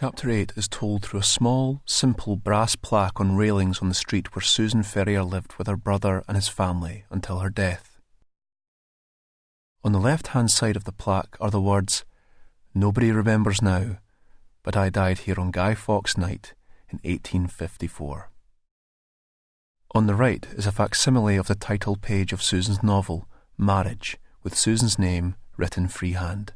Chapter 8 is told through a small, simple brass plaque on railings on the street where Susan Ferrier lived with her brother and his family until her death. On the left hand side of the plaque are the words, Nobody remembers now, but I died here on Guy Fawkes night in 1854. On the right is a facsimile of the title page of Susan's novel, Marriage, with Susan's name written freehand.